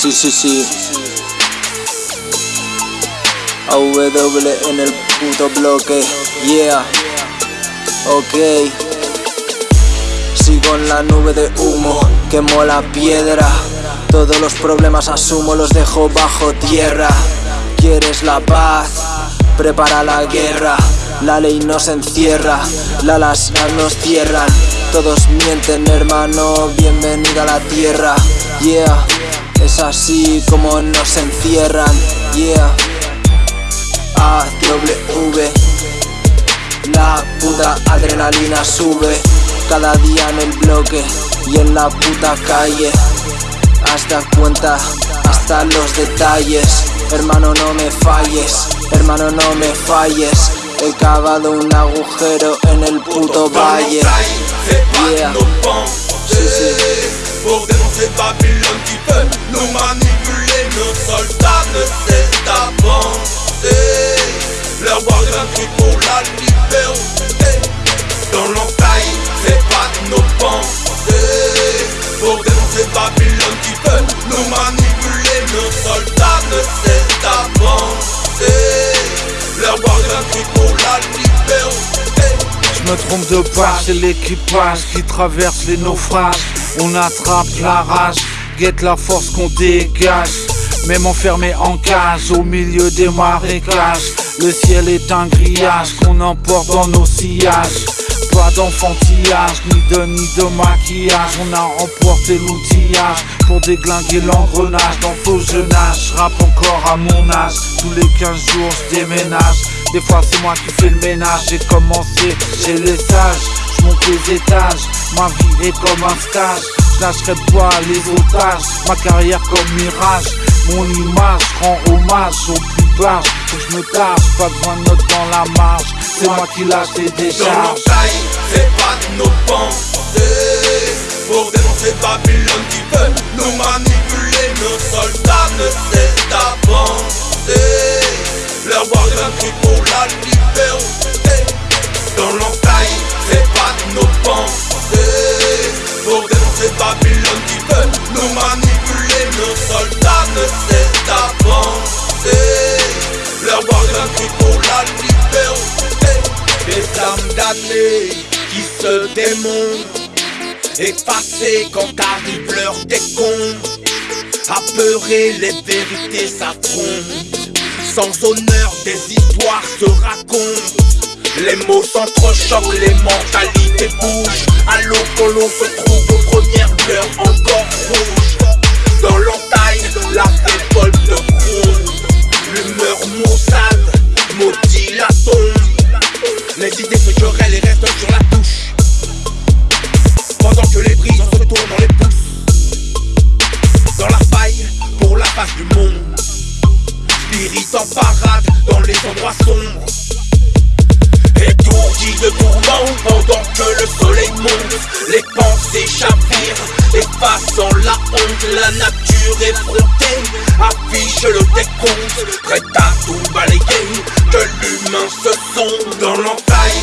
Sí, sí, sí. AW en el puto bloque. Yeah. Ok. Sigo en la nube de humo, quemo la piedra. Todos los problemas asumo, los dejo bajo tierra. ¿Quieres la paz? Prepara la guerra. La ley nos encierra, la las nos cierran. Todos mienten, hermano, bienvenido a la tierra. Yeah, es así como nos encierran. Yeah, A, W, la puta adrenalina sube. Cada día en el bloque y en la puta calle. Hasta cuenta, hasta los detalles. Hermano, no me falles, hermano, no me falles. He cavado un agujero en el puto valle. Yeah. Sí, sí. Pour dénoncer Babylone qui veut nous manipuler, nos soldats ne cessent d'avancer. Leur voix cri pour la liberté. Dans l'entaille, c'est pas nos pensées. Pour dénoncer Babylone qui veut nous manipuler, nos soldats ne cessent d'avancer. Leur voix cri pour je me trompe de pas, c'est l'équipage qui traverse les naufrages. On attrape la rage, guette la force qu'on dégage. Même enfermé en cage au milieu des marécages. Le ciel est un grillage qu'on emporte dans nos sillages. Pas d'enfantillage, ni de ni de maquillage. On a emporté l'outillage pour déglinguer l'engrenage. Dans faux jeunage, rap encore à mon âge. Tous les 15 jours, je déménage. Des fois c'est moi qui fais le ménage J'ai commencé chez les sages monte les étages. Ma vie est comme un stage. Je lâcherai pas les otages. Ma carrière comme mirage. Mon image rend hommage au plus bas Que je me tâche Pas besoin de notes dans la marge. C'est moi qui lâche les décharges. c'est pas de nos pensées. Pour dénoncer Babylone qui veut nous manipuler Nos soldats ne cessent Pour dénoncer Babylone qui veut nous manipuler. Nos soldats ne cessent d'avancer. Leur voix d'un cri pour la liberté. Des âmes damnées qui se démontent. Effacées quand arrive l'heure des comptes. Apeurés, les vérités s'affrontent. Sans honneur, des histoires se racontent. Les mots s'entrechoquent, les mentalités du monde. En parade dans les endroits sombres. Étourdi de tourments pendant que le soleil monte. Les pensées chavirent, effaçant la honte. La nature effrontée affiche le décompte. Prête à tout balayer, que l'humain se sonde Dans l'entaille,